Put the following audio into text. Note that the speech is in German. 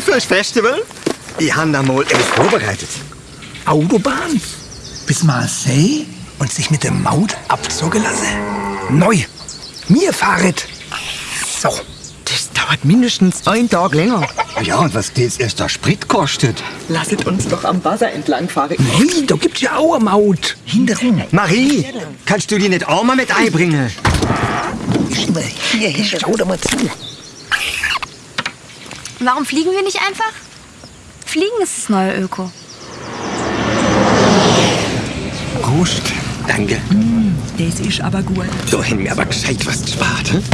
fürs Festival? Ich habe da mal etwas vorbereitet. Autobahn bis Marseille und sich mit dem Maut abzogen lassen. Neu. Mir fahret. So. Das dauert mindestens einen Tag länger. Ja, und was das erst der Sprit kostet? Lasset uns doch am Wasser entlang fahren. Hey, da gibt's ja auch eine Maut. Hinterrum. Marie, kannst du die nicht auch mal mit einbringen? Hier, hier, schau doch mal zu. Warum fliegen wir nicht einfach? Fliegen ist das neue Öko. Prost. Danke. Das ist aber gut. Da haben wir aber gescheit was gespart. Hm?